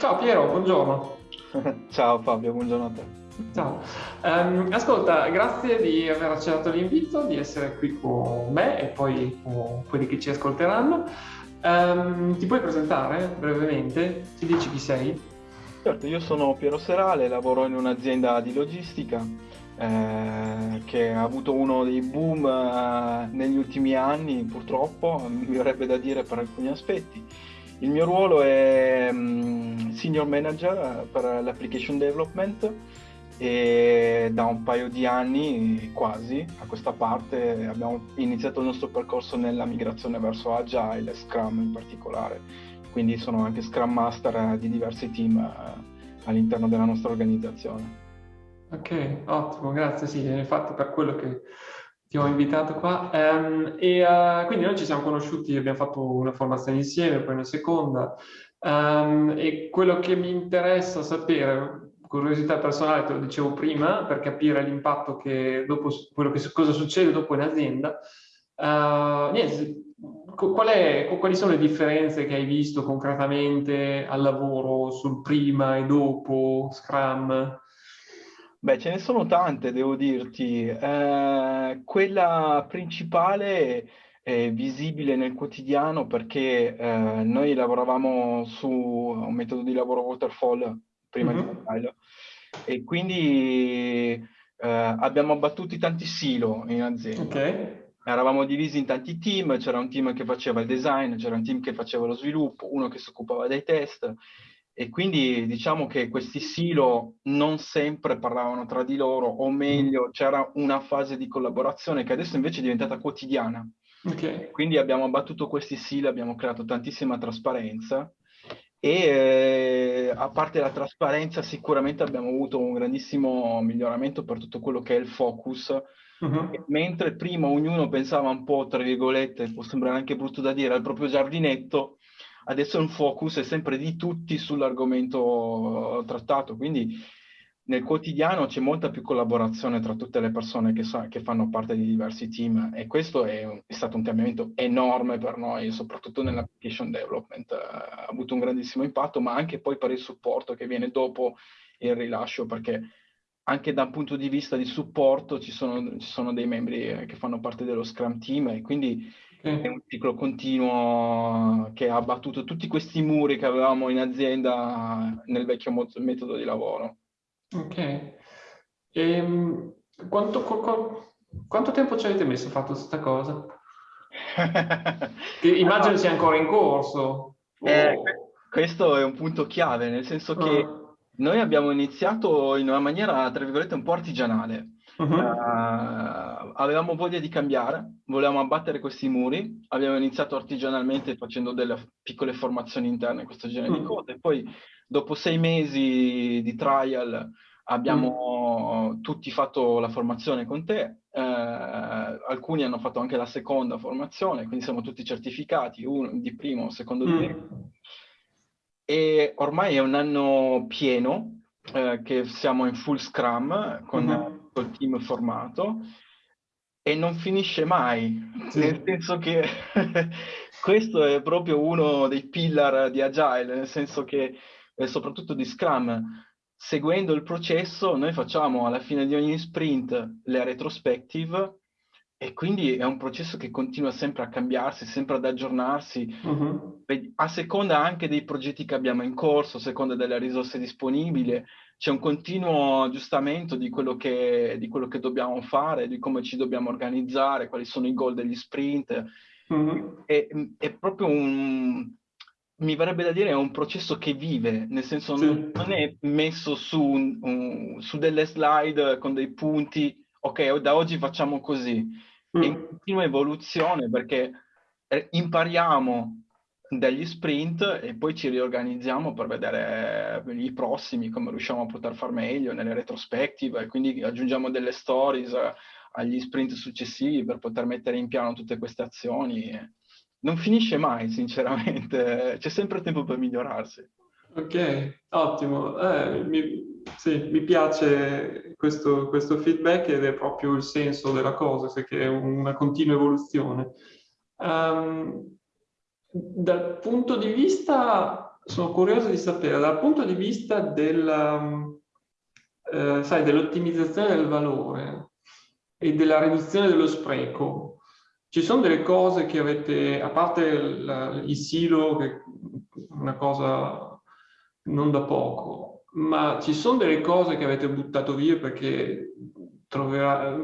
Ciao Piero, buongiorno. Ciao Fabio, buongiorno a te. Ciao. Um, ascolta, grazie di aver accettato l'invito, di essere qui con me e poi con quelli che ci ascolteranno. Um, ti puoi presentare brevemente? Ci dici chi sei? Certo, io sono Piero Serale, lavoro in un'azienda di logistica eh, che ha avuto uno dei boom eh, negli ultimi anni, purtroppo, mi verrebbe da dire per alcuni aspetti. Il mio ruolo è um, Senior Manager per l'Application Development e da un paio di anni quasi a questa parte abbiamo iniziato il nostro percorso nella migrazione verso Agile e Scrum in particolare. Quindi sono anche Scrum Master di diversi team uh, all'interno della nostra organizzazione. Ok, ottimo, grazie. Sì, infatti per quello che ti ho invitato qua. Um, e uh, quindi noi ci siamo conosciuti, abbiamo fatto una formazione insieme, poi una seconda. Um, e quello che mi interessa sapere, curiosità personale, te lo dicevo prima, per capire l'impatto che dopo, quello che, cosa succede dopo in azienda. Uh, niente, qual è, quali sono le differenze che hai visto concretamente al lavoro sul prima e dopo Scrum? Beh, ce ne sono tante, devo dirti. Eh, quella principale è visibile nel quotidiano perché eh, noi lavoravamo su un metodo di lavoro waterfall prima mm-hmm. di Agile e quindi eh, abbiamo abbattuto tanti silo in azienda. Okay. Eravamo divisi in tanti team, c'era un team che faceva il design, c'era un team che faceva lo sviluppo, uno che si occupava dei test e quindi diciamo che questi silo non sempre parlavano tra di loro, o meglio, c'era una fase di collaborazione che adesso invece è diventata quotidiana. Okay. Quindi abbiamo abbattuto questi silo, abbiamo creato tantissima trasparenza e eh, a parte la trasparenza sicuramente abbiamo avuto un grandissimo miglioramento per tutto quello che è il focus. Uh-huh. Mentre prima ognuno pensava un po', tra virgolette, può sembrare anche brutto da dire, al proprio giardinetto, adesso il focus è sempre di tutti sull'argomento trattato, quindi nel quotidiano c'è molta più collaborazione tra tutte le persone che, sa, che fanno parte di diversi team e questo è, è, stato un cambiamento enorme per noi, soprattutto nell'application development. Ha avuto un grandissimo impatto, ma anche poi per il supporto che viene dopo il rilascio, perché anche da un punto di vista di supporto ci sono, ci sono dei membri che fanno parte dello Scrum Team e quindi è un ciclo continuo che ha abbattuto tutti questi muri che avevamo in azienda nel vecchio metodo di lavoro. Ok. E, ehm, quanto, quanto, quanto tempo ci avete messo a fare questa cosa? immagino allora, sia ancora in corso. Eh, oh. Questo è un punto chiave, nel senso che uh. noi abbiamo iniziato in una maniera, tra virgolette, un po' artigianale. Uh -huh. uh, avevamo voglia di cambiare, volevamo abbattere questi muri, abbiamo iniziato artigianalmente facendo delle piccole formazioni interne, questo genere -huh. di cose, poi dopo sei mesi di trial abbiamo mm. tutti fatto la formazione con te, eh, alcuni hanno fatto anche la seconda formazione, quindi siamo tutti certificati, uno di primo, secondo di mm. E ormai è un anno pieno eh, che siamo in full scrum con mm -hmm. il team formato e non finisce mai, sì. nel senso che questo è proprio uno dei pillar di Agile, nel senso che e soprattutto di Scrum, seguendo il processo noi facciamo alla fine di ogni sprint le retrospective e quindi è un processo che continua sempre a cambiarsi, sempre ad aggiornarsi, uh-huh. a seconda anche dei progetti che abbiamo in corso, a seconda delle risorse disponibili, c'è un continuo aggiustamento di quello, che, di quello che dobbiamo fare, di come ci dobbiamo organizzare, quali sono i goal degli sprint. Uh-huh. È, è proprio un, mi verrebbe da dire è un processo che vive, nel senso sì. non, non, è messo su, un, un, su, delle slide con dei punti, ok, da oggi facciamo così. Mm. È in continua evoluzione perché eh, impariamo dagli sprint e poi ci riorganizziamo per vedere eh, i prossimi, come riusciamo a poter far meglio nelle retrospective, e quindi aggiungiamo delle stories eh, agli sprint successivi per poter mettere in piano tutte queste azioni non finisce mai, sinceramente, c'è sempre tempo per migliorarsi. Ok, ottimo. Eh, mi, sì, mi piace questo, questo, feedback ed è proprio il senso della cosa, perché è una continua evoluzione. Um, dal punto di vista sono curioso di sapere, dal punto di vista del, eh, dell'ottimizzazione del valore e della riduzione dello spreco, ci sono delle cose che avete, a parte il, il silo, che è una cosa non da poco, ma ci sono delle cose che avete buttato via perché troverà,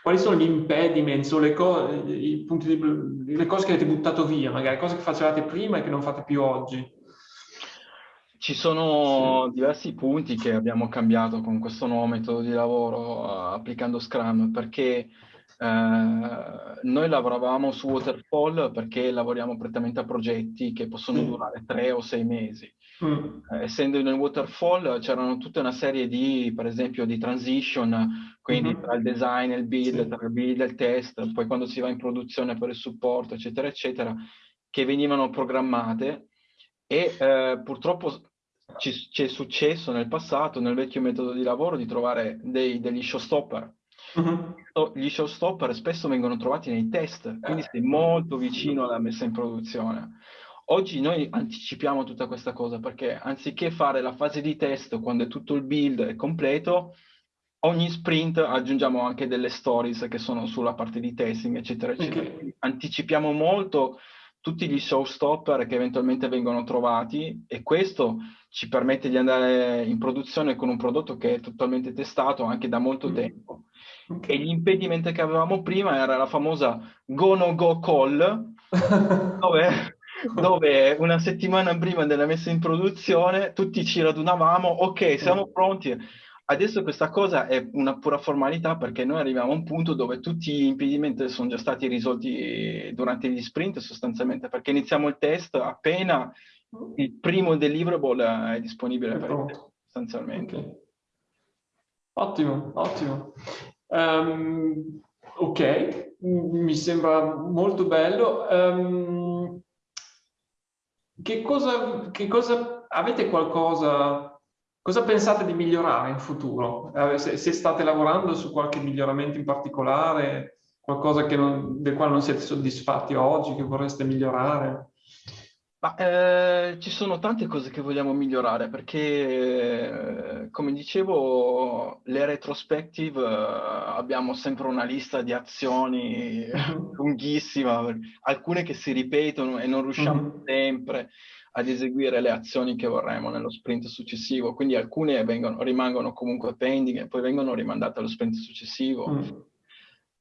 quali sono gli impediments o le, co i punti di, le cose che avete buttato via, magari cose che facevate prima e che non fate più oggi? Ci sono sì. diversi punti che abbiamo cambiato con questo nuovo metodo di lavoro uh, applicando Scrum, perché Uh, noi lavoravamo su Waterfall perché lavoriamo prettamente a progetti che possono mm. durare tre o sei mesi. Mm. Uh, essendo nel Waterfall c'erano tutta una serie di, per esempio, di transition, quindi mm-hmm. tra il design il build, sì. tra il build e il test, poi quando si va in produzione per il supporto, eccetera, eccetera, che venivano programmate e uh, purtroppo ci, ci, è successo nel passato, nel vecchio metodo di lavoro, di trovare dei, degli showstopper Uh-huh. Gli showstopper spesso vengono trovati nei test, quindi sei molto vicino alla messa in produzione. Oggi noi anticipiamo tutta questa cosa perché anziché fare la fase di test quando è tutto il build è completo, ogni sprint aggiungiamo anche delle stories che sono sulla parte di testing, eccetera, eccetera. Okay. Anticipiamo molto tutti gli showstopper che eventualmente vengono trovati e questo ci permette di andare in produzione con un prodotto che è totalmente testato anche da molto mm. tempo. Okay. E gli impedimenti che avevamo prima era la famosa go no go call, dove, dove, una settimana prima della messa in produzione tutti ci radunavamo, ok, siamo pronti. Adesso questa cosa è una pura formalità perché noi arriviamo a un punto dove tutti gli impedimenti sono già stati risolti durante gli sprint sostanzialmente, perché iniziamo il test appena il primo deliverable è disponibile per il test, sostanzialmente. Okay. Ottimo, ottimo. Um, ok, mi sembra molto bello. Um, che, cosa, che cosa, avete qualcosa, cosa pensate di migliorare in futuro? Eh, se, se, state lavorando su qualche miglioramento in particolare, qualcosa non, del quale non siete soddisfatti oggi, che vorreste migliorare? Ma, eh, ci sono tante cose che vogliamo migliorare perché, eh, come dicevo, le retrospective eh, abbiamo sempre una lista di azioni lunghissima, alcune che si ripetono e non riusciamo mm-hmm. sempre ad eseguire le azioni che vorremmo nello sprint successivo, quindi alcune vengono, rimangono comunque pending e poi vengono rimandate allo sprint successivo. Mm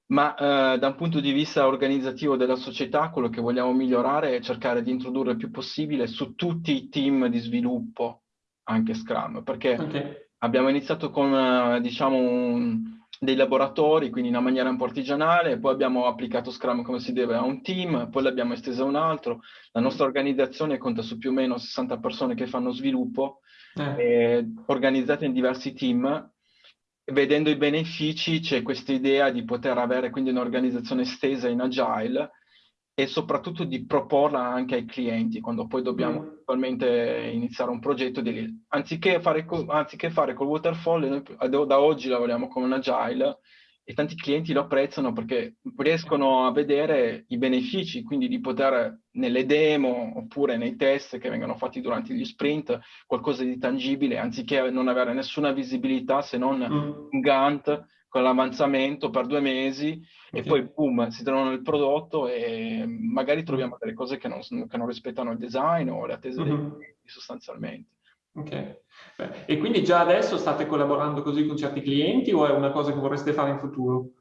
ma eh, da un punto di vista organizzativo della società quello che vogliamo migliorare è cercare di introdurre il più possibile su tutti i team di sviluppo anche Scrum, perché okay. abbiamo iniziato con eh, diciamo un, dei laboratori, quindi in una maniera un po' artigianale, poi abbiamo applicato Scrum come si deve a un team, poi l'abbiamo estesa a un altro. La nostra organizzazione conta su più o meno 60 persone che fanno sviluppo, eh. Eh, organizzate in diversi team vedendo i benefici c'è questa idea di poter avere quindi un'organizzazione estesa in agile e soprattutto di proporla anche ai clienti quando poi dobbiamo mm. attualmente iniziare un progetto di, anziché, fare, anziché fare col waterfall noi da oggi lavoriamo con un agile e tanti clienti lo apprezzano perché riescono a vedere i benefici, quindi di poter nelle demo oppure nei test che vengono fatti durante gli sprint qualcosa di tangibile, anziché non avere nessuna visibilità se non mm. un Gantt con l'avanzamento per due mesi e poi boom, si trovano il prodotto e magari troviamo delle cose che non, che non rispettano il design o le attese dei mm-hmm. clienti sostanzialmente. Ok. E quindi già adesso state collaborando così con certi clienti o è una cosa che vorreste fare in futuro?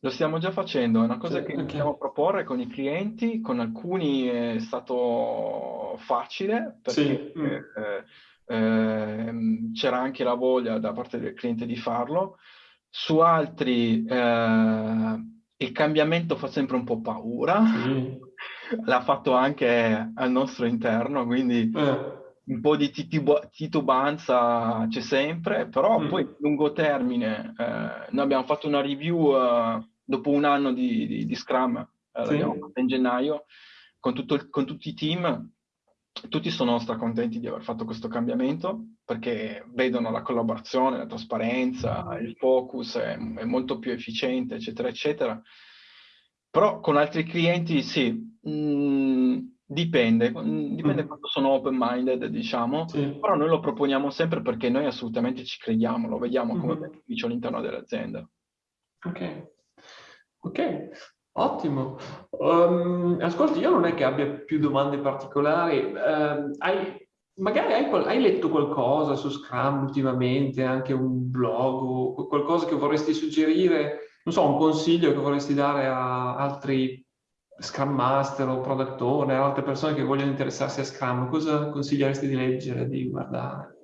Lo stiamo già facendo, è una cosa sì, che okay. a proporre con i clienti, con alcuni è stato facile perché sì. eh, eh, c'era anche la voglia da parte del cliente di farlo, su altri eh, il cambiamento fa sempre un po' paura, sì. l'ha fatto anche al nostro interno, quindi eh un po' di titubanza c'è sempre, però mm. poi lungo termine, eh, noi abbiamo fatto una review eh, dopo un anno di, di, di Scrum, eh, sì. l'abbiamo fatta in gennaio, con, tutto, con, tutti i team, tutti sono stracontenti di aver fatto questo cambiamento, perché vedono la collaborazione, la trasparenza, il focus è, è molto più efficiente, eccetera, eccetera. Però con altri clienti sì, mh, mm, Dipende, dipende mm. quanto sono open-minded, diciamo, sì. però noi lo proponiamo sempre perché noi assolutamente ci crediamo, lo vediamo come mm-hmm. beneficio all'interno dell'azienda. Ok, ok, ottimo. Um, ascolti, io non è che abbia più domande particolari, uh, hai, magari hai, hai, letto qualcosa su Scrum ultimamente, anche un blog qualcosa che vorresti suggerire, non so, un consiglio che vorresti dare a altri Scrum Master o Product Owner, altre persone che vogliono interessarsi a Scrum, cosa consiglieresti di leggere, di guardare?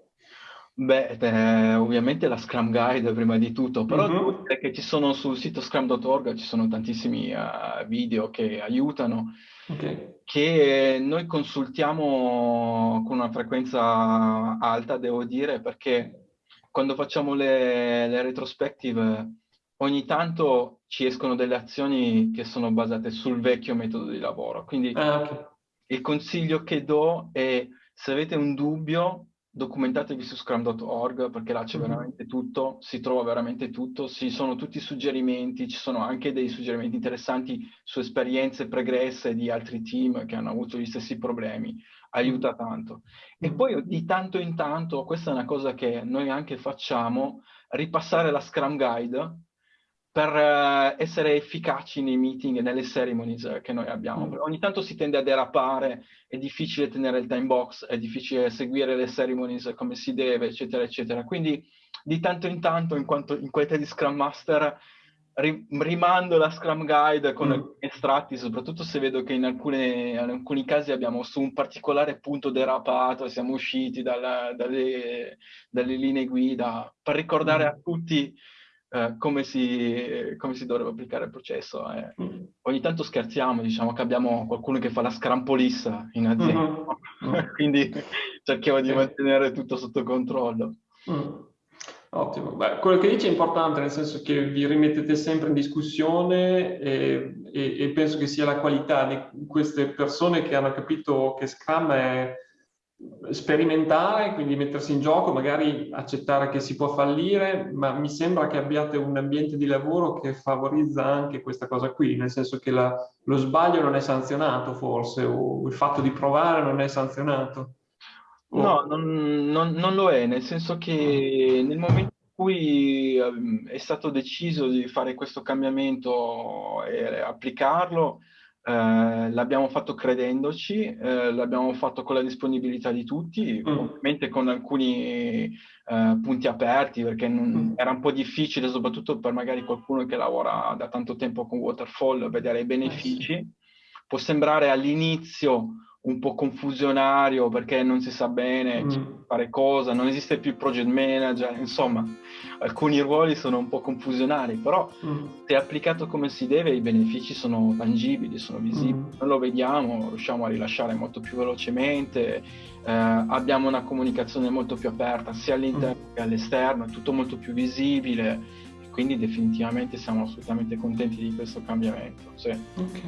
Beh, eh, ovviamente la Scrum Guide prima di tutto, però uh-huh. che ci sono sul sito scrum.org, ci sono tantissimi uh, video che aiutano, okay. che noi consultiamo con una frequenza alta, devo dire, perché quando facciamo le, le retrospective ogni tanto ci escono delle azioni che sono basate sul vecchio metodo di lavoro. Quindi ah, okay. il consiglio che do è se avete un dubbio documentatevi su scrum.org perché là c'è mm-hmm. veramente tutto, si trova veramente tutto, ci sono tutti i suggerimenti, ci sono anche dei suggerimenti interessanti su esperienze pregresse di altri team che hanno avuto gli stessi problemi, aiuta tanto. E mm-hmm. poi di tanto in tanto, questa è una cosa che noi anche facciamo, ripassare la Scrum Guide per uh, essere efficaci nei meeting e nelle ceremonies che noi abbiamo. Mm. Ogni tanto si tende a derapare, è difficile tenere il time box, è difficile seguire le ceremonies come si deve, eccetera, eccetera. Quindi di tanto in tanto, in, quanto, in qualità di Scrum Master, ri, rimando la Scrum Guide con mm. estratti, soprattutto se vedo che in, alcune, in, alcuni casi abbiamo su un particolare punto derapato, siamo usciti dalla, dalle, dalle, linee guida, per ricordare mm. a tutti eh, come, si, come, si, dovrebbe applicare il processo. Eh. Mm. Ogni tanto scherziamo, diciamo che abbiamo qualcuno che fa la scrampolissa in azienda, mm-hmm. quindi cerchiamo di mantenere tutto sotto controllo. Mm. Ottimo. Beh, quello che dice è importante, nel senso che vi rimettete sempre in discussione e, e, e penso che sia la qualità di queste persone che hanno capito che Scrum è sperimentare, quindi mettersi in gioco, magari accettare che si può fallire, ma mi sembra che abbiate un ambiente di lavoro che favorizza anche questa cosa qui, nel senso che la, lo sbaglio non è sanzionato forse, o il fatto di provare non è sanzionato. O... No, non, non, non, lo è, nel senso che nel momento in cui ehm, è stato deciso di fare questo cambiamento e applicarlo, eh, l'abbiamo fatto credendoci, eh, l'abbiamo fatto con la disponibilità di tutti, mm. ovviamente con alcuni eh, punti aperti, perché non, mm. era un po' difficile, soprattutto per magari qualcuno che lavora da tanto tempo con Waterfall, vedere i benefici. Eh, Può sembrare all'inizio un po' confusionario perché non si sa bene mm. fare cosa, non esiste più il project manager, insomma, alcuni ruoli sono un po' confusionari, però mm. se applicato come si deve i benefici sono tangibili, sono visibili, mm. noi lo vediamo, riusciamo a rilasciare molto più velocemente, eh, abbiamo una comunicazione molto più aperta sia all'interno mm. che all'esterno, è tutto molto più visibile, quindi definitivamente siamo assolutamente contenti di questo cambiamento. Sì. Ok.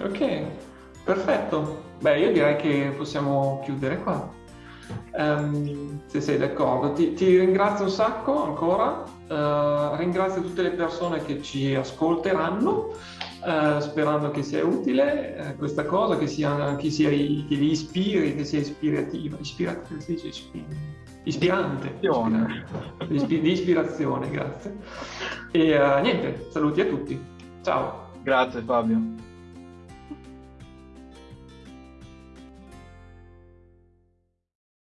Ok. Perfetto, beh io direi che possiamo chiudere qua, um, se sei d'accordo. Ti, ti, ringrazio un sacco ancora, uh, ringrazio tutte le persone che ci ascolteranno, uh, sperando che sia utile uh, questa cosa, che, sia, che, sia, che li ispiri, che sia ispirativa, ispirativa, si dice ispirante, ispirante. di ispirazione, grazie. E niente, saluti a tutti, ciao. Grazie Fabio.